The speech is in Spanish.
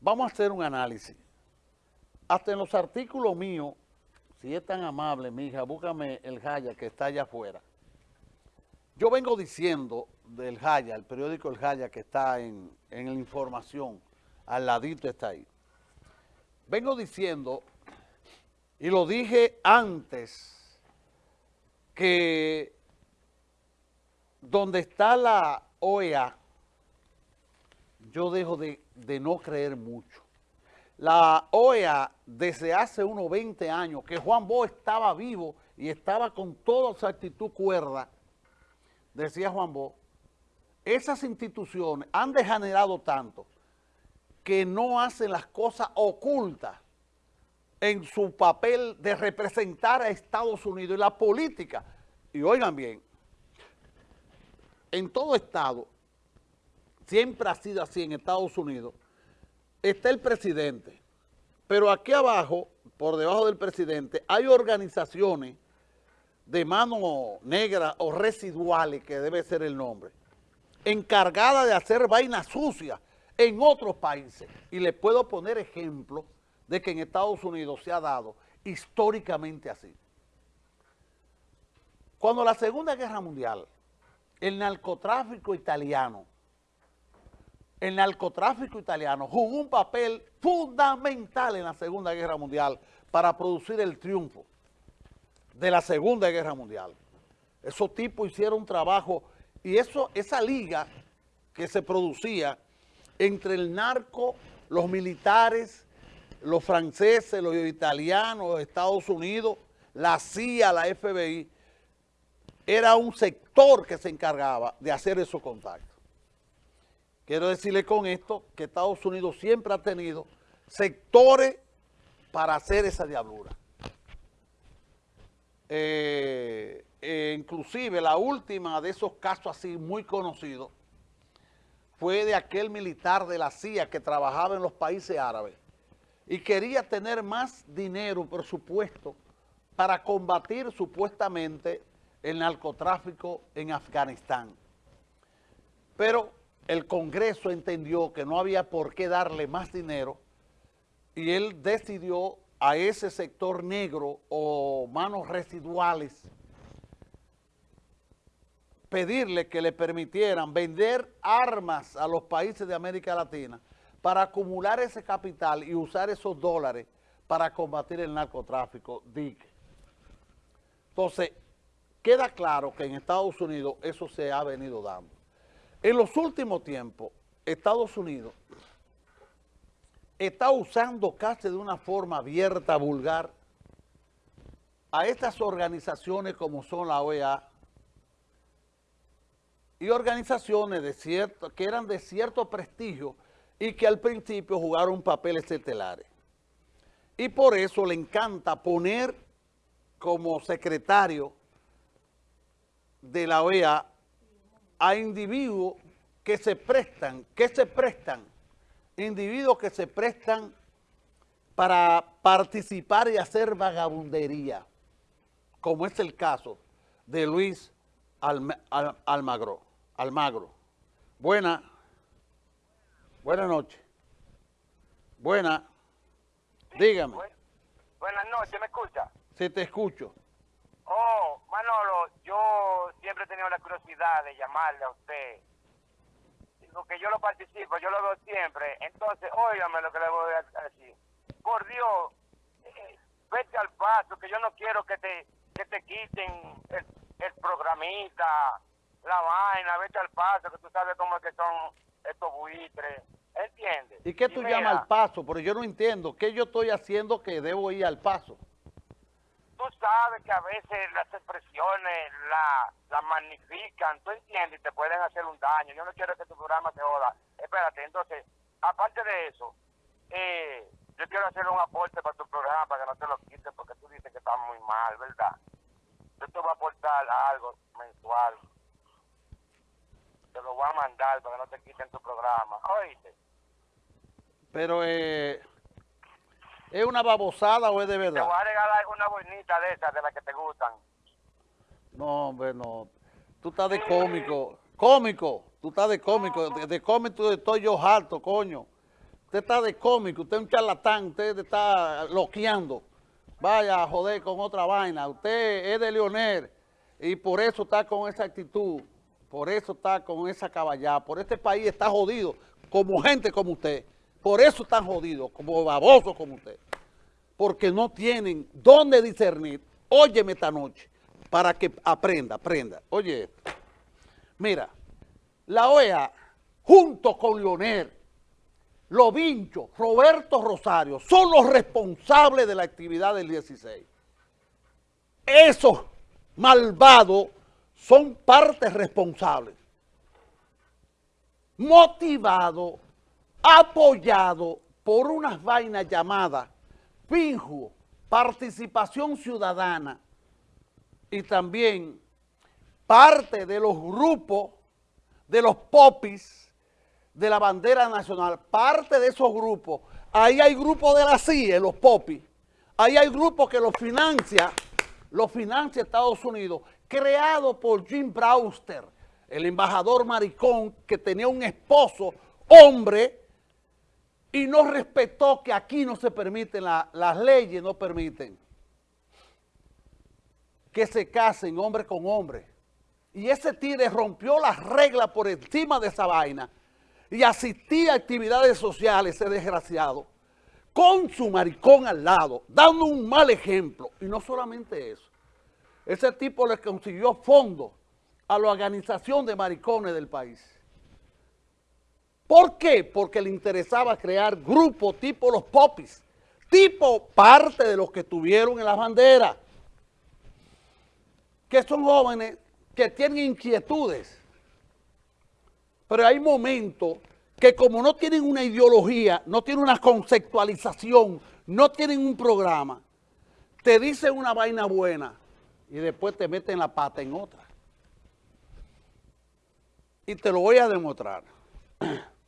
vamos a hacer un análisis. Hasta en los artículos míos, si es tan amable, mi hija, búscame el Jaya que está allá afuera. Yo vengo diciendo del Jaya, el periódico El Jaya que está en, en la información, al ladito está ahí. Vengo diciendo, y lo dije antes, que donde está la OEA, yo dejo de, de no creer mucho. La OEA, desde hace unos 20 años, que Juan Bo estaba vivo y estaba con toda su actitud cuerda, decía Juan Bo, esas instituciones han degenerado tanto que no hacen las cosas ocultas en su papel de representar a Estados Unidos y la política. Y oigan bien, en todo estado, siempre ha sido así en Estados Unidos, está el presidente, pero aquí abajo, por debajo del presidente, hay organizaciones de mano negra o residuales, que debe ser el nombre, encargadas de hacer vainas sucias en otros países. Y les puedo poner ejemplos de que en Estados Unidos se ha dado históricamente así. Cuando la Segunda Guerra Mundial, el narcotráfico italiano el narcotráfico italiano jugó un papel fundamental en la Segunda Guerra Mundial para producir el triunfo de la Segunda Guerra Mundial. Esos tipos hicieron un trabajo y eso, esa liga que se producía entre el narco, los militares, los franceses, los italianos, los Estados Unidos, la CIA, la FBI, era un sector que se encargaba de hacer esos contactos. Quiero decirle con esto que Estados Unidos siempre ha tenido sectores para hacer esa diablura. Eh, eh, inclusive la última de esos casos así muy conocidos fue de aquel militar de la CIA que trabajaba en los países árabes y quería tener más dinero, presupuesto, para combatir supuestamente el narcotráfico en Afganistán. Pero el Congreso entendió que no había por qué darle más dinero y él decidió a ese sector negro o manos residuales pedirle que le permitieran vender armas a los países de América Latina para acumular ese capital y usar esos dólares para combatir el narcotráfico, DIC. Entonces, queda claro que en Estados Unidos eso se ha venido dando. En los últimos tiempos, Estados Unidos está usando casi de una forma abierta, vulgar, a estas organizaciones como son la OEA y organizaciones de cierto, que eran de cierto prestigio y que al principio jugaron papeles estelares. Y por eso le encanta poner como secretario de la OEA a individuos que se prestan, que se prestan, individuos que se prestan para participar y hacer vagabundería, como es el caso de Luis Almagro. Almagro. Buena, buena noche. Buena, dígame. Buenas noches, ¿me escucha? Sí, te escucho. Siempre he tenido la curiosidad de llamarle a usted. Porque yo lo participo, yo lo veo siempre. Entonces, óigame lo que le voy a decir. Por Dios, eh, vete al paso, que yo no quiero que te, que te quiten el, el programita, la vaina, vete al paso, que tú sabes cómo es que son estos buitres. ¿Entiendes? ¿Y qué tú llamas al paso? Porque yo no entiendo. ¿Qué yo estoy haciendo que debo ir al paso? Sabes que a veces las expresiones la, la magnifican, tú entiendes, y te pueden hacer un daño. Yo no quiero que tu programa se joda. Espérate, entonces, aparte de eso, eh, yo quiero hacer un aporte para tu programa para que no te lo quites porque tú dices que está muy mal, ¿verdad? Yo te voy a aportar algo mensual. Te lo voy a mandar para que no te quiten tu programa. ¿Oíste? Pero, eh... ¿Es una babosada o es de verdad? Te voy a regalar una bonita de esas, de las que te gustan. No, hombre, no. Tú estás de cómico. Cómico. Tú estás de cómico. De, de cómico estoy yo harto, coño. Usted está de cómico, usted es un charlatán, usted está loqueando. Vaya a joder con otra vaina. Usted es de Leonel y por eso está con esa actitud, por eso está con esa caballada. Por este país está jodido, como gente como usted. Por eso están jodidos, como babosos como usted. Porque no tienen dónde discernir. Óyeme esta noche, para que aprenda, aprenda. Oye, mira, la OEA, junto con Leonel, Lovincho, Roberto Rosario, son los responsables de la actividad del 16. Esos malvados son partes responsables. Motivados, apoyados por unas vainas llamadas PINJU, Participación Ciudadana, y también parte de los grupos de los popis de la bandera nacional, parte de esos grupos, ahí hay grupos de la CIE, los popis, ahí hay grupos que los financia, los financia Estados Unidos, creado por Jim Brewster, el embajador maricón que tenía un esposo, hombre, y no respetó que aquí no se permiten, las leyes no permiten que se casen hombre con hombre. Y ese tigre rompió las reglas por encima de esa vaina y asistía a actividades sociales, ese desgraciado, con su maricón al lado, dando un mal ejemplo. Y no solamente eso, ese tipo le consiguió fondos a la organización de maricones del país. ¿Por qué? Porque le interesaba crear grupos tipo los popis, tipo parte de los que tuvieron en las banderas, que son jóvenes que tienen inquietudes, pero hay momentos que como no tienen una ideología, no tienen una conceptualización, no tienen un programa, te dicen una vaina buena y después te meten la pata en otra. Y te lo voy a demostrar.